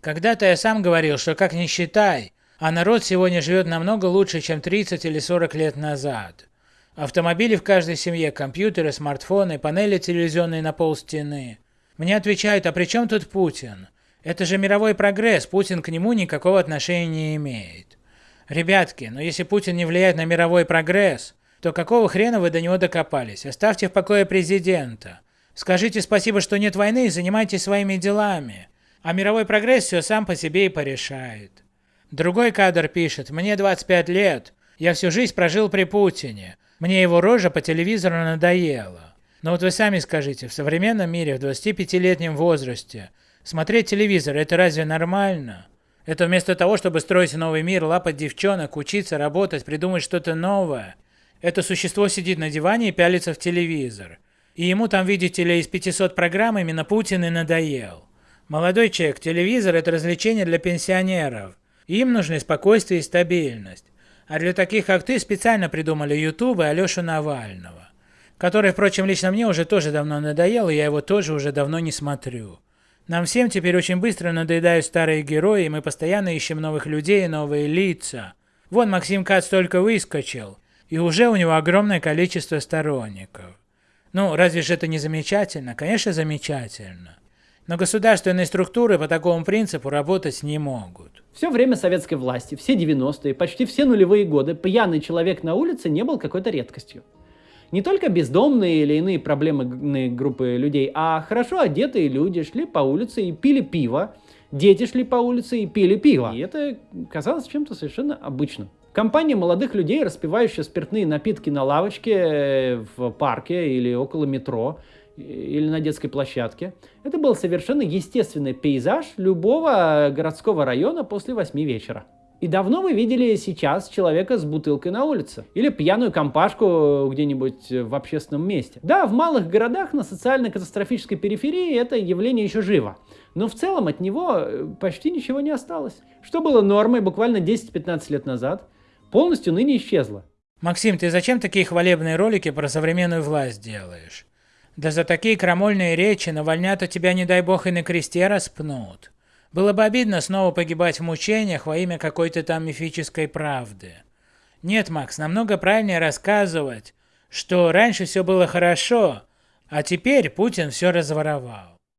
Когда-то я сам говорил, что как ни считай, а народ сегодня живет намного лучше, чем 30 или 40 лет назад. Автомобили в каждой семье, компьютеры, смартфоны, панели телевизионные на пол стены. Мне отвечают, а при чем тут Путин? Это же мировой прогресс, Путин к нему никакого отношения не имеет. Ребятки, но если Путин не влияет на мировой прогресс, то какого хрена вы до него докопались? Оставьте в покое президента. Скажите спасибо, что нет войны и занимайтесь своими делами. А мировой прогресс все сам по себе и порешает. Другой кадр пишет, мне 25 лет, я всю жизнь прожил при Путине, мне его рожа по телевизору надоела. Но вот вы сами скажите, в современном мире в 25-летнем возрасте смотреть телевизор это разве нормально? Это вместо того, чтобы строить новый мир, лапать девчонок, учиться, работать, придумать что-то новое. Это существо сидит на диване и пялится в телевизор. И ему там, видите ли, из 500 программ именно Путин и надоел. Молодой человек, телевизор это развлечение для пенсионеров. Им нужны спокойствие и стабильность. А для таких, как ты, специально придумали YouTube и Алешу Навального. Который, впрочем, лично мне уже тоже давно надоел, и я его тоже уже давно не смотрю. Нам всем теперь очень быстро надоедают старые герои, и мы постоянно ищем новых людей и новые лица. Вон Максим Кац только выскочил, и уже у него огромное количество сторонников. Ну, разве же это не замечательно? Конечно, замечательно. Но государственные структуры по такому принципу работать не могут. Все время советской власти, все 90-е, почти все нулевые годы, пьяный человек на улице не был какой-то редкостью. Не только бездомные или иные проблемные группы людей, а хорошо одетые люди шли по улице и пили пиво, дети шли по улице и пили пиво. И это казалось чем-то совершенно обычным. Компания молодых людей, распивающая спиртные напитки на лавочке э, в парке или около метро, или на детской площадке. Это был совершенно естественный пейзаж любого городского района после восьми вечера. И давно вы видели сейчас человека с бутылкой на улице? Или пьяную компашку где-нибудь в общественном месте? Да, в малых городах на социально-катастрофической периферии это явление еще живо. Но в целом от него э, почти ничего не осталось. Что было нормой буквально 10-15 лет назад, полностью ныне исчезло. Максим, ты зачем такие хвалебные ролики про современную власть делаешь? Да за такие крамольные речи навальнята тебя, не дай бог, и на кресте распнут. Было бы обидно снова погибать в мучениях во имя какой-то там мифической правды. Нет, Макс, намного правильнее рассказывать, что раньше все было хорошо, а теперь Путин все разворовал.